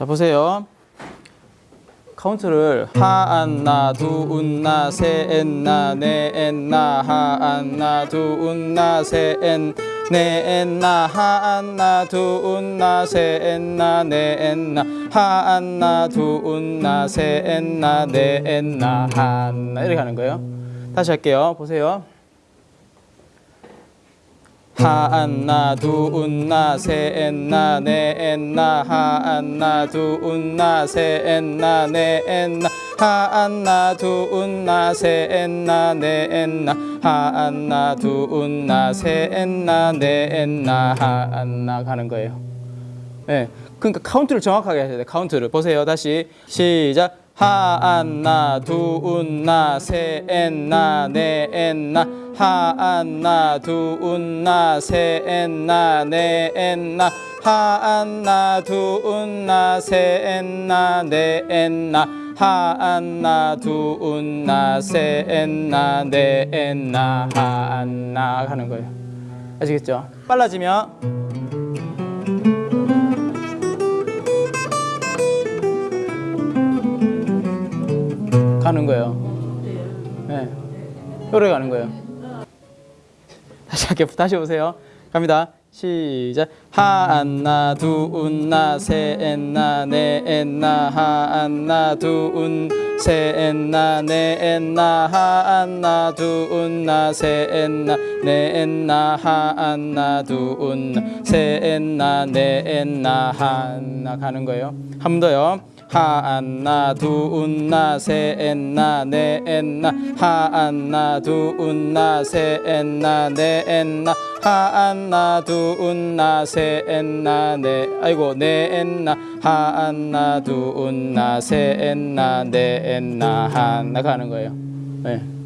자 보세요. 카운트를 하안나 두운나 세엔나 네엔나 하안나 두운나 세엔 네엔나 하안나 두운나 세엔나 네엔나 하안나 두운나 세엔나 네엔나 하안나 이렇게 하는 거예요. 다시 할게요. 보세요. 하안나 두운나 세엔나 네엔나 하안나 두운나 세엔나 네엔나 하안나 두운나 세엔나 네엔나 하안나 두운나 세엔나 네엔나 하안나 가는 거예요. 네, 그러니까 카운트를 정확하게 하셔야 돼요. 카운트를 보세요. 다시 시작. 하안나 두운나 세엔나 네엔나 하안나 두운나 세엔나 네엔나 하안나 두운나 세엔나 네엔나 하안나 두운나 세엔나 네엔나 하안나 하는 거예요. 아시겠죠? 빨라지면 가는 거예요. 네. 요래 가는 거예요. 다시 할게요. 다시 오세요. 갑니다. 시작. 하안나 두운나 세엔나 네엔나 하안나 두운 세엔나 네엔나 하안나 두운나 세엔나 네엔나 하안나 두운 세엔나 네엔나 하안나 가는 거예요. 한 번 더요. 하안나 두운나 세엔나 네엔나 하안나 두운나 세엔나 네엔나 하안나 두운나 세엔나 네 아이고 네엔나 하안나 두운나 세엔나 네엔나 하나 가는 거예요. 네.